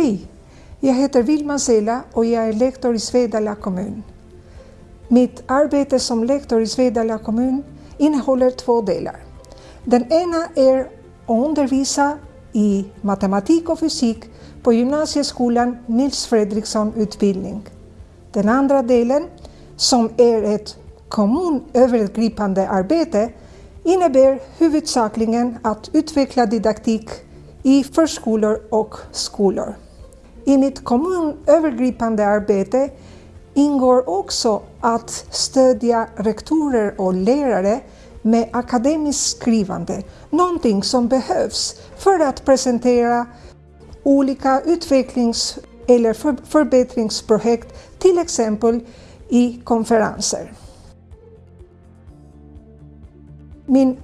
Hej! Jag heter Vilma Sela och jag är lektor i Svedala kommun. Mitt arbete som lektor i Svedala kommun innehåller två delar. Den ena är att undervisa i matematik och fysik på gymnasieskolan Nils Fredriksson utbildning. Den andra delen, som är ett kommunövergripande arbete, innebär huvudsakligen att utveckla didaktik i förskolor och skolor. I mitt kommunövergripande arbete ingår också att stödja rektorer och lärare med akademiskt skrivande, någonting som behövs för att presentera olika utvecklings eller förbättringsprojekt, till exempel i konferenser. Min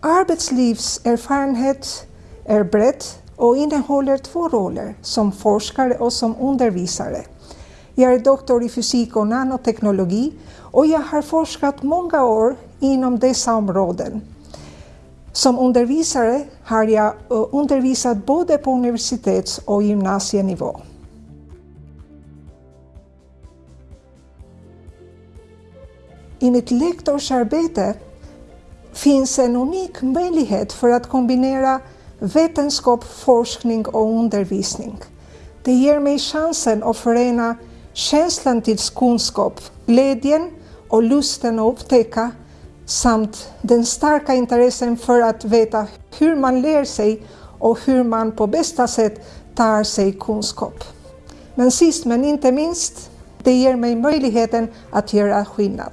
arbetslivserfarenhet är bred och innehåller två roller, som forskare och som undervisare. Jag är doktor i fysik och nanoteknologi och jag har forskat många år inom dessa områden. Som undervisare har jag eh, undervisat både på universitets och gymnasienivå. I mitt lektorsarbete finns en unik möjlighet för att kombinera vetenskap, forskning och undervisning. Det ger mig chansen att förena känslan till kunskap, glädjen och lusten att upptäcka samt den starka intressen för att veta hur man lär sig och hur man på bästa sätt tar sig kunskap. Men sist men inte minst, det ger mig möjligheten att göra skillnad.